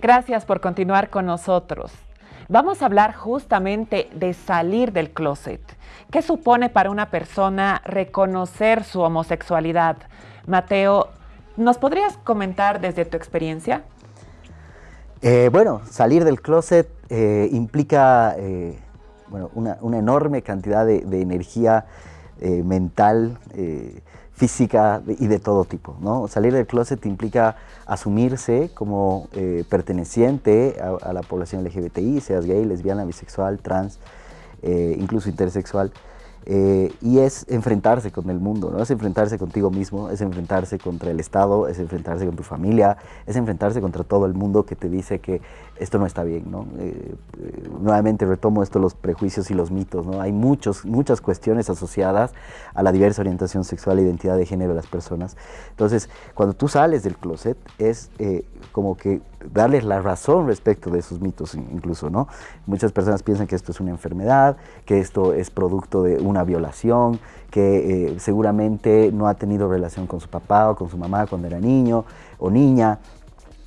Gracias por continuar con nosotros. Vamos a hablar justamente de salir del closet. ¿Qué supone para una persona reconocer su homosexualidad? Mateo, ¿nos podrías comentar desde tu experiencia? Eh, bueno, salir del closet eh, implica eh, bueno, una, enorme cantidad de, de energía mental, física y de todo tipo. ¿no? Salir del closet implica asumirse como eh, perteneciente a, la población LGBTI, seas gay, lesbiana, bisexual, trans, eh, incluso intersexual. Eh, y es enfrentarse con el mundo, ¿no? Es enfrentarse contigo mismo, es enfrentarse contra el Estado, es enfrentarse con tu familia, es enfrentarse contra todo el mundo que te dice que esto no está bien, ¿no? Eh, eh, nuevamente retomo esto, los prejuicios y los mitos, ¿no? Hay muchos, muchas cuestiones asociadas a la diversa orientación sexual e identidad de género de las personas. Entonces, cuando tú sales del closet, es como que darles la razón respecto de esos mitos incluso, ¿no? Muchas personas piensan que esto es una enfermedad, que esto es producto de una violación, que eh, seguramente no ha tenido relación con su papá o con su mamá cuando era niño o niña,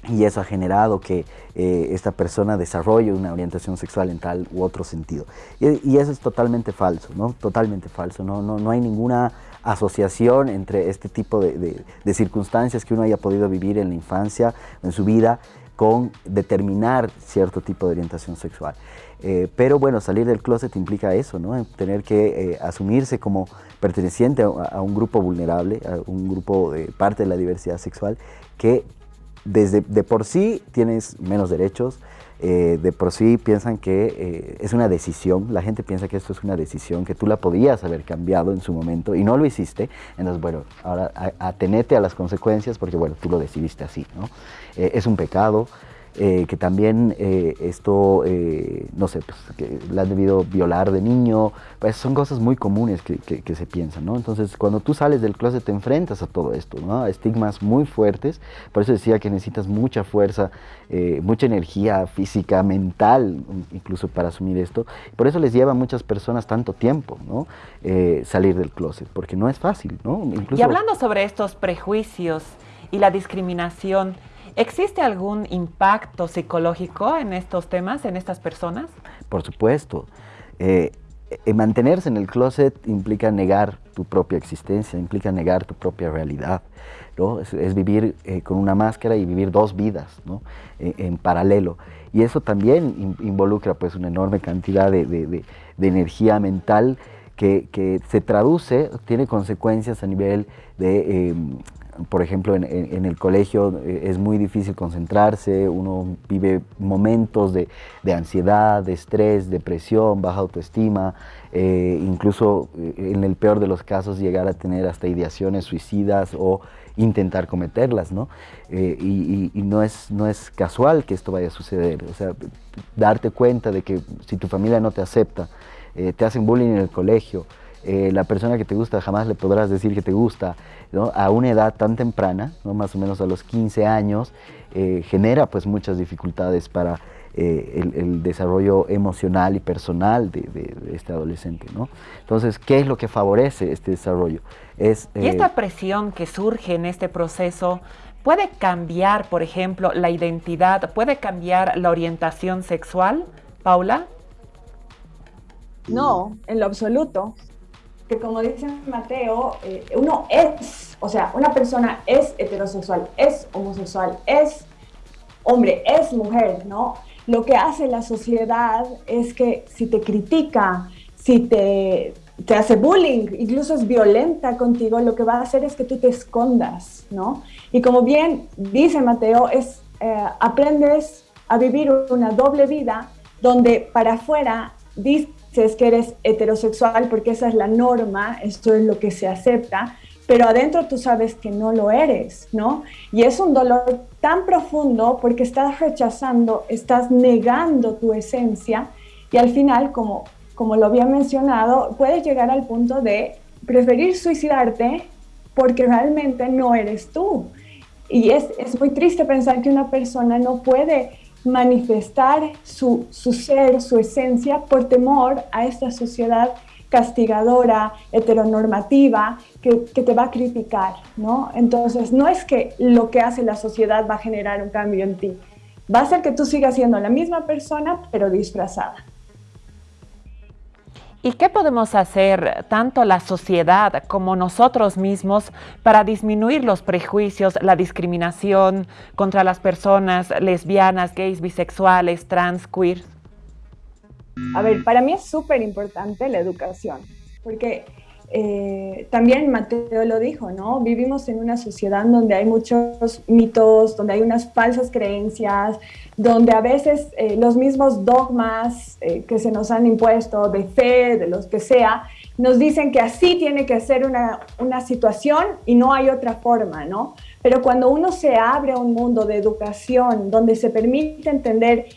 y eso ha generado que eh, esta persona desarrolle una orientación sexual en tal u otro sentido. Y, eso es totalmente falso, ¿no? Totalmente falso, no, no, no hay ninguna asociación entre este tipo de, de, circunstancias que uno haya podido vivir en la infancia, en su vida, con determinar cierto tipo de orientación sexual. Eh, pero bueno, salir del closet implica eso, ¿no? Tener que eh, asumirse como perteneciente a, un grupo vulnerable, a un grupo de parte de la diversidad sexual, que desde de por sí tienes menos derechos, eh, de por sí piensan que eh, es una decisión, la gente piensa que esto es una decisión, que tú la podías haber cambiado en su momento y no lo hiciste, entonces bueno, ahora atenete a las consecuencias porque bueno, tú lo decidiste así, ¿no? Eh, es un pecado, eh, que también eh, esto, eh, no sé, pues, que la han debido violar de niño, pues son cosas muy comunes que, que, se piensan, ¿no? Entonces, cuando tú sales del closet te enfrentas a todo esto, ¿no? A estigmas muy fuertes, por eso decía que necesitas mucha fuerza, mucha energía física, mental, incluso para asumir esto, por eso les lleva a muchas personas tanto tiempo, ¿no? salir del closet, porque no es fácil, ¿no? Incluso... Y hablando sobre estos prejuicios y la discriminación, ¿Existe algún impacto psicológico en estos temas, en estas personas? Por supuesto. Eh, eh, mantenerse en el closet implica negar tu propia existencia, implica negar tu propia realidad. ¿no? Es, vivir eh, con una máscara y vivir dos vidas ¿no? en, paralelo. Y eso también involucra pues, una enorme cantidad de, energía mental que, que, se traduce, tiene consecuencias a nivel de em, por ejemplo, en, el colegio eh, es muy difícil concentrarse, uno vive momentos de, ansiedad, de estrés, depresión, baja autoestima, eh, incluso eh, en el peor de los casos llegar a tener hasta ideaciones suicidas o intentar cometerlas, ¿no? y, no, es, no es casual que esto vaya a suceder, o sea, darte cuenta de que si tu familia no te acepta, te hacen bullying en el colegio, la persona que te gusta jamás le podrás decir que te gusta, a una edad tan temprana, ¿no? más o menos a los 15 años, eh, genera pues muchas dificultades para eh, el, desarrollo emocional y personal de, este adolescente. ¿no? Entonces, ¿qué es lo que favorece este desarrollo? Es, y esta eh, presión que surge en este proceso puede cambiar, por ejemplo, la identidad, puede cambiar la orientación sexual, Paula? No, en lo absoluto que como dice Mateo, eh, uno es, o sea, una persona es heterosexual, es homosexual, es hombre, es mujer, ¿no? Lo que hace la sociedad es que si te critica, si te, te hace bullying, incluso es violenta contigo, lo que va a hacer es que tú te escondas, ¿no? Y como bien dice Mateo, es, eh, aprendes a vivir una doble vida donde para afuera dices es que eres heterosexual porque esa es la norma, esto es lo que se acepta, pero adentro tú sabes que no lo eres, ¿no? Y es un dolor tan profundo porque estás rechazando, estás negando tu esencia y al final, como, como lo había mencionado, puedes llegar al punto de preferir suicidarte porque realmente no eres tú. Y es, es muy triste pensar que una persona no puede manifestar su, ser, su esencia, por temor a esta sociedad castigadora, heteronormativa, que, te va a criticar, ¿no? Entonces, no es que lo que hace la sociedad va a generar un cambio en ti, va a ser que tú sigas siendo la misma persona, pero disfrazada. ¿Y qué podemos hacer tanto la sociedad como nosotros mismos para disminuir los prejuicios, la discriminación contra las personas lesbianas, gays, bisexuales, trans, queer? A ver, para mí es súper importante la educación, porque eh, también Mateo lo dijo, ¿no? Vivimos en una sociedad donde hay muchos mitos, donde hay unas falsas creencias, donde a veces eh, los mismos dogmas eh, que se nos han impuesto de fe, de los que sea, nos dicen que así tiene que ser una, una situación y no hay otra forma, ¿no? Pero cuando uno se abre a un mundo de educación donde se permite entender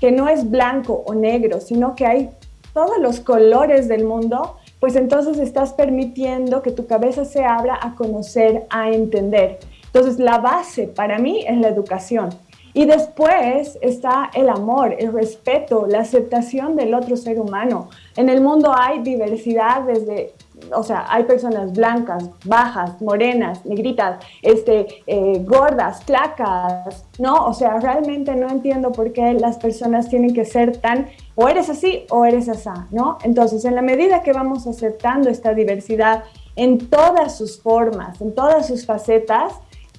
que no es blanco o negro, sino que hay todos los colores del mundo, pues entonces estás permitiendo que tu cabeza se abra a conocer, a entender. Entonces la base para mí es la educación. Y después está el amor, el respeto, la aceptación del otro ser humano. En el mundo hay diversidad desde o sea, hay personas blancas, bajas, morenas, negritas, este, eh, gordas, flacas, ¿no? O sea, realmente no entiendo por qué las personas tienen que ser tan, o eres así o eres así, ¿no? Entonces, en la medida que vamos aceptando esta diversidad en todas sus formas, en todas sus facetas,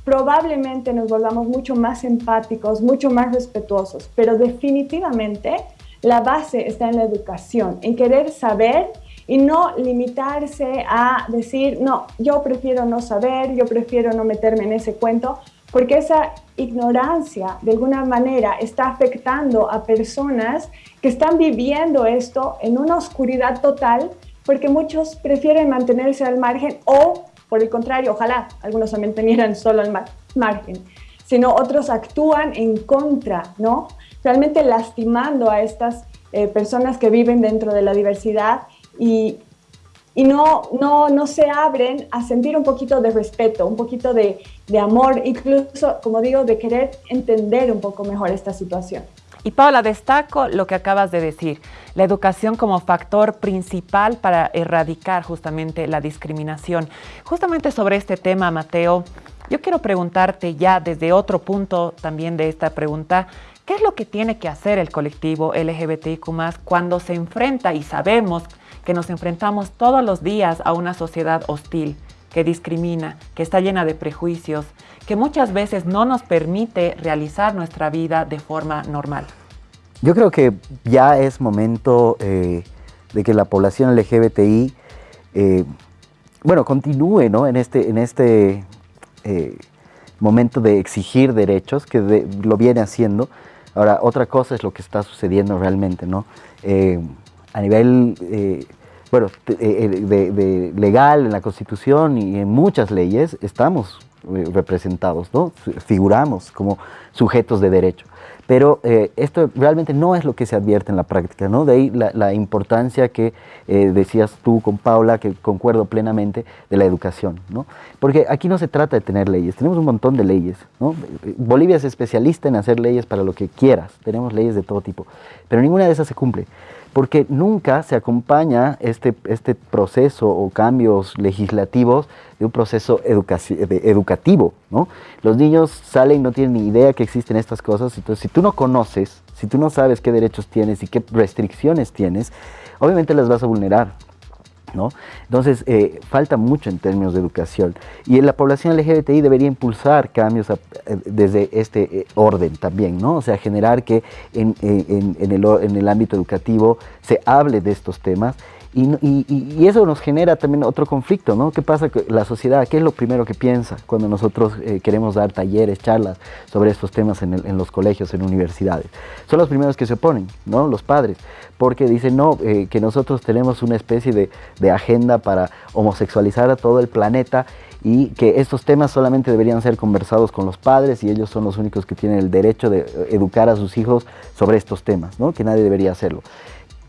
probablemente nos volvamos mucho más empáticos, mucho más respetuosos, pero definitivamente la base está en la educación, en querer saber y no limitarse a decir, no, yo prefiero no saber, yo prefiero no meterme en ese cuento, porque esa ignorancia de alguna manera está afectando a personas que están viviendo esto en una oscuridad total, porque muchos prefieren mantenerse al margen o, por el contrario, ojalá algunos se mantenieran solo al margen, sino otros actúan en contra, ¿no? Realmente lastimando a estas eh, personas que viven dentro de la diversidad y, y no, no, no se abren a sentir un poquito de respeto, un poquito de, de amor, incluso, como digo, de querer entender un poco mejor esta situación. Y Paula, destaco lo que acabas de decir, la educación como factor principal para erradicar justamente la discriminación. Justamente sobre este tema, Mateo, yo quiero preguntarte ya desde otro punto también de esta pregunta, ¿qué es lo que tiene que hacer el colectivo LGBTIQ cuando se enfrenta y sabemos que nos enfrentamos todos los días a una sociedad hostil, que discrimina, que está llena de prejuicios, que muchas veces no nos permite realizar nuestra vida de forma normal. Yo creo que ya es momento eh, de que la población LGBTI, eh, bueno, continúe ¿no? en este, en este eh, momento de exigir derechos, que lo viene haciendo. Ahora, otra cosa es lo que está sucediendo realmente, ¿no? a nivel bueno, eh, eh, de, legal en la Constitución y en muchas leyes estamos eh, representados, ¿no? figuramos como sujetos de derecho. Pero esto realmente no es lo que se advierte en la práctica, ¿no? De ahí la, importancia que decías tú con Paula, que concuerdo plenamente, de la educación, ¿no? Porque aquí no se trata de tener leyes, tenemos un montón de leyes, ¿no? Bolivia es especialista en hacer leyes para lo que quieras, tenemos leyes de todo tipo, pero ninguna de esas se cumple porque nunca se acompaña este, este proceso o cambios legislativos de un proceso educativo. ¿no? Los niños salen no tienen ni idea que existen estas cosas, entonces si tú no conoces, si tú no sabes qué derechos tienes y qué restricciones tienes, obviamente las vas a vulnerar. Entonces, eh, falta mucho en términos de educación. Y la población LGBTI debería impulsar cambios eh, desde este eh, orden también, ¿no? O sea, generar que en, el, en el ámbito educativo se hable de estos temas y, eso nos genera también otro conflicto, ¿no? ¿Qué pasa con la sociedad? ¿Qué es lo primero que piensa cuando nosotros queremos dar talleres, charlas sobre estos temas en, los colegios, en universidades? Son los primeros que se oponen, ¿no? Los padres porque dicen, no, eh, que nosotros tenemos una especie de, de, agenda para homosexualizar a todo el planeta y que estos temas solamente deberían ser conversados con los padres y ellos son los únicos que tienen el derecho de eh, educar a sus hijos sobre estos temas, ¿no? que nadie debería hacerlo.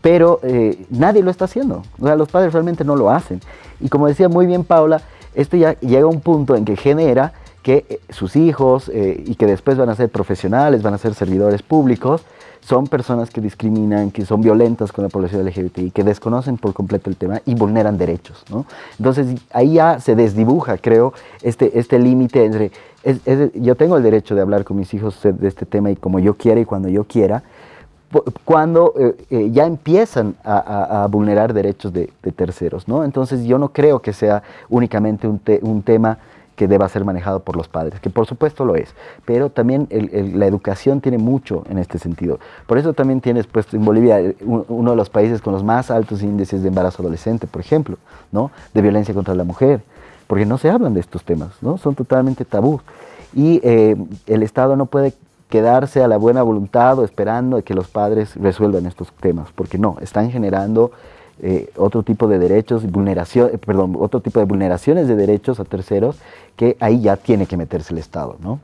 Pero eh, nadie lo está haciendo, o sea, los padres realmente no lo hacen. Y como decía muy bien Paula, esto ya llega a un punto en que genera que eh, sus hijos eh, y que después van a ser profesionales, van a ser servidores públicos, son personas que discriminan, que son violentas con la población LGBTI, que desconocen por completo el tema y vulneran derechos. ¿no? Entonces ahí ya se desdibuja, creo, este, este límite entre, yo tengo el derecho de hablar con mis hijos de este tema y como yo quiera y cuando yo quiera, cuando eh, eh, ya empiezan a, vulnerar derechos de, terceros. ¿no? Entonces yo no creo que sea únicamente un, un tema que deba ser manejado por los padres, que por supuesto lo es, pero también la educación tiene mucho en este sentido. Por eso también tienes puesto en Bolivia eh, uno de los países con los más altos índices de embarazo adolescente, por ejemplo, ¿no? de violencia contra la mujer, porque no se hablan de estos temas, ¿no? son totalmente tabú. Y el Estado no puede quedarse a la buena voluntad o esperando que los padres resuelvan estos temas, porque no, están generando eh, otro tipo de derechos, vulneración, perdón, otro tipo de vulneraciones de derechos a terceros que ahí ya tiene que meterse el Estado, ¿no?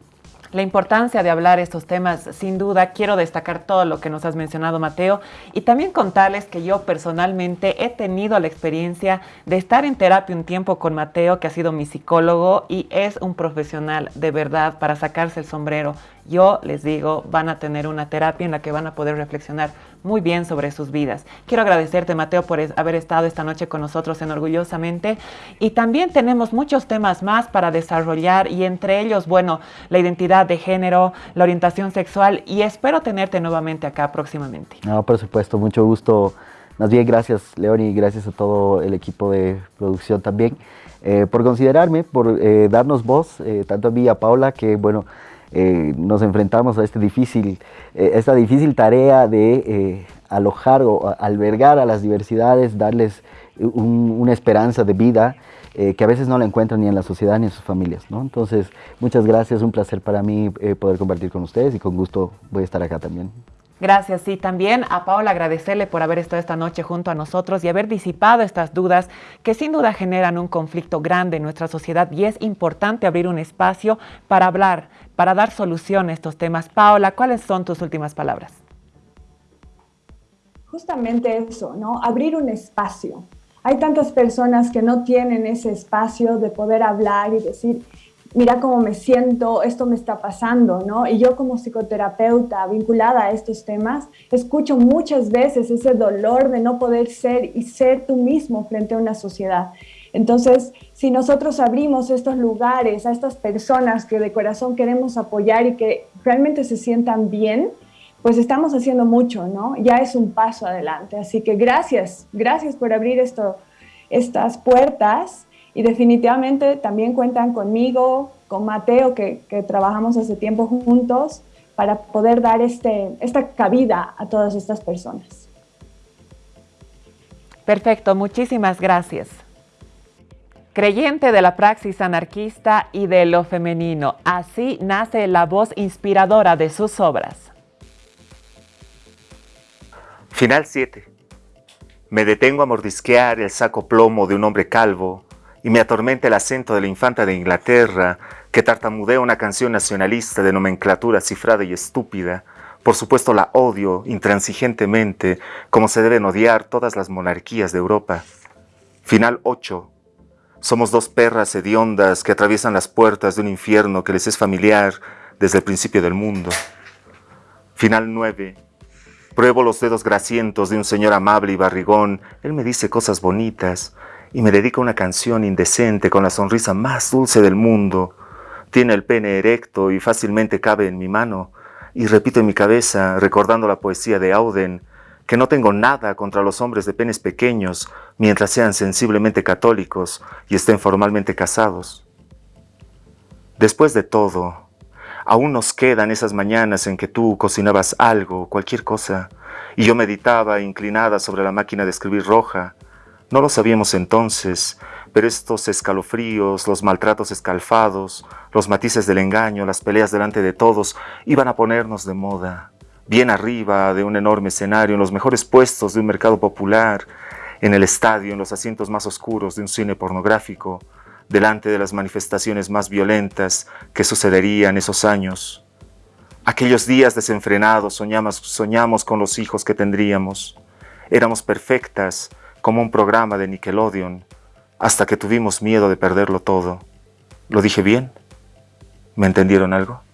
La importancia de hablar estos temas, sin duda, quiero destacar todo lo que nos has mencionado, Mateo, y también contarles que yo personalmente he tenido la experiencia de estar en terapia un tiempo con Mateo, que ha sido mi psicólogo y es un profesional de verdad para sacarse el sombrero yo les digo, van a tener una terapia en la que van a poder reflexionar muy bien sobre sus vidas. Quiero agradecerte, Mateo, por haber estado esta noche con nosotros en Orgullosamente. Y también tenemos muchos temas más para desarrollar y entre ellos, bueno, la identidad de género, la orientación sexual y espero tenerte nuevamente acá próximamente. No, por supuesto, mucho gusto. Más bien, gracias, León, y gracias a todo el equipo de producción también eh, por considerarme, por eh, darnos voz, eh, tanto a mí y a Paula, que bueno, eh, nos enfrentamos a este difícil, eh, esta difícil tarea de eh, alojar o albergar a las diversidades, darles una esperanza de vida que a veces no la encuentran ni en la sociedad ni en sus familias. ¿no? Entonces, muchas gracias, un placer para mí poder compartir con ustedes y con gusto voy a estar acá también. Gracias. Y también a Paola agradecerle por haber estado esta noche junto a nosotros y haber disipado estas dudas que sin duda generan un conflicto grande en nuestra sociedad y es importante abrir un espacio para hablar, para dar solución a estos temas. Paola, ¿cuáles son tus últimas palabras? Justamente eso, ¿no? Abrir un espacio. Hay tantas personas que no tienen ese espacio de poder hablar y decir, mira cómo me siento, esto me está pasando, ¿no? Y yo como psicoterapeuta vinculada a estos temas, escucho muchas veces ese dolor de no poder ser y ser tú mismo frente a una sociedad. Entonces, si nosotros abrimos estos lugares a estas personas que de corazón queremos apoyar y que realmente se sientan bien, pues estamos haciendo mucho, ¿no? Ya es un paso adelante. Así que gracias, gracias por abrir esto, estas puertas y definitivamente también cuentan conmigo, con Mateo, que, trabajamos hace tiempo juntos, para poder dar este, esta cabida a todas estas personas. Perfecto, muchísimas gracias. Creyente de la praxis anarquista y de lo femenino, así nace la voz inspiradora de sus obras. Final 7. Me detengo a mordisquear el saco plomo de un hombre calvo y me atormenta el acento de la infanta de Inglaterra que tartamudea una canción nacionalista de nomenclatura cifrada y estúpida. Por supuesto la odio intransigentemente, como se deben odiar todas las monarquías de Europa. Final 8. Somos dos perras hediondas que atraviesan las puertas de un infierno que les es familiar desde el principio del mundo. Final 9. Pruebo los dedos grasientos de un señor amable y barrigón. Él me dice cosas bonitas y me dedica una canción indecente con la sonrisa más dulce del mundo. Tiene el pene erecto y fácilmente cabe en mi mano. Y repito en mi cabeza, recordando la poesía de Auden, que no tengo nada contra los hombres de penes pequeños mientras sean sensiblemente católicos y estén formalmente casados. Después de todo, aún nos quedan esas mañanas en que tú cocinabas algo, cualquier cosa, y yo meditaba inclinada sobre la máquina de escribir roja, no lo sabíamos entonces, pero estos escalofríos, los maltratos escalfados, los matices del engaño, las peleas delante de todos, iban a ponernos de moda. Bien arriba de un enorme escenario, en los mejores puestos de un mercado popular, en el estadio, en los asientos más oscuros de un cine pornográfico, delante de las manifestaciones más violentas que sucederían esos años. Aquellos días desenfrenados soñamos, soñamos con los hijos que tendríamos. Éramos perfectas, como un programa de Nickelodeon, hasta que tuvimos miedo de perderlo todo. ¿Lo dije bien? ¿Me entendieron algo?